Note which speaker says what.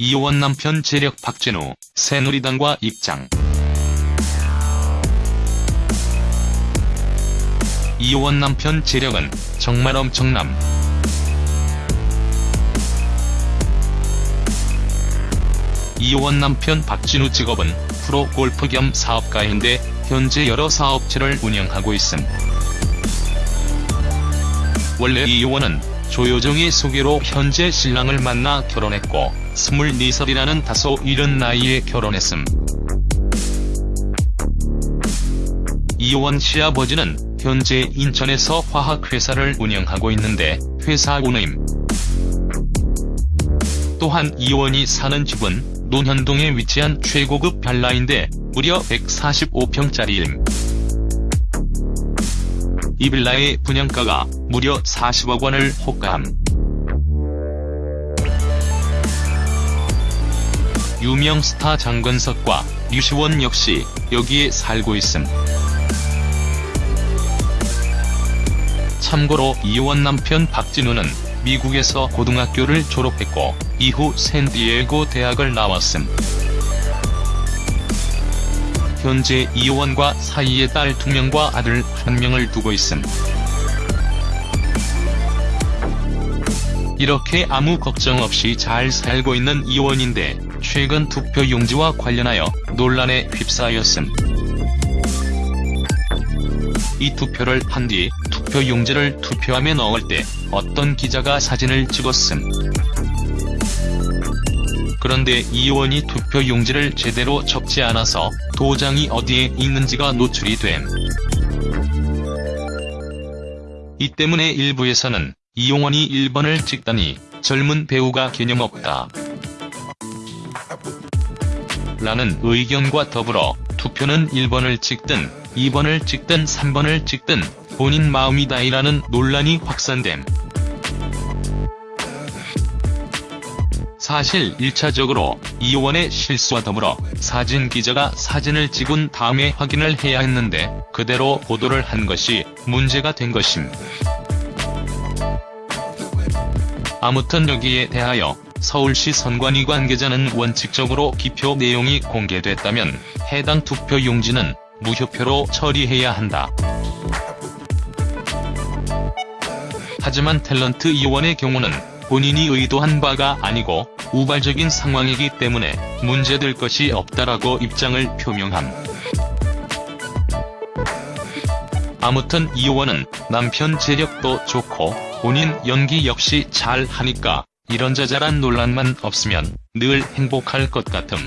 Speaker 1: 이효원 남편 재력 박진우, 새누리당과 입장. 이효원 남편 재력은 정말 엄청남. 이효원 남편 박진우 직업은 프로 골프 겸 사업가인데 현재 여러 사업체를 운영하고 있음. 원래 이효원은 조효정의 소개로 현재 신랑을 만나 결혼했고 24살이라는 다소 이른 나이에 결혼했음. 이효원 시아버지는 현재 인천에서 화학회사를 운영하고 있는데 회사 오너임. 또한 이효원이 사는 집은 논현동에 위치한 최고급 빌라인데 무려 145평짜리임. 이 빌라의 분양가가 무려 40억 원을 호가함. 유명 스타 장건석과 류시원 역시 여기에 살고 있음. 참고로 이효원 남편 박진우는 미국에서 고등학교를 졸업했고 이후 샌디에고 대학을 나왔음. 현재 이효원과 사이에 딸 2명과 아들 1명을 두고 있음. 이렇게 아무 걱정 없이 잘 살고 있는 이효원인데 최근 투표 용지와 관련하여 논란에 휩싸였음. 이 투표를 한 뒤 투표 용지를 투표함에 넣을 때 어떤 기자가 사진을 찍었음. 그런데 이 의원이 투표 용지를 제대로 접지 않아서 도장이 어디에 있는지가 노출이 됨. 이 때문에 일부에서는 이용원이 1번을 찍다니 젊은 배우가 개념 없다. 라는 의견과 더불어 투표는 1번을 찍든 2번을 찍든 3번을 찍든 본인 마음이다이라는 논란이 확산됨. 사실 1차적으로 이효원의 실수와 더불어 사진 기자가 사진을 찍은 다음에 확인을 해야 했는데 그대로 보도를 한 것이 문제가 된 것임. 아무튼 여기에 대하여 서울시 선관위 관계자는 원칙적으로 기표 내용이 공개됐다면 해당 투표 용지는 무효표로 처리해야 한다. 하지만 탤런트 이원의 경우는 본인이 의도한 바가 아니고 우발적인 상황이기 때문에 문제될 것이 없다라고 입장을 표명함. 아무튼 이효원은 남편 재력도 좋고 본인 연기 역시 잘 하니까 이런저런 논란만 없으면 늘 행복할 것 같음.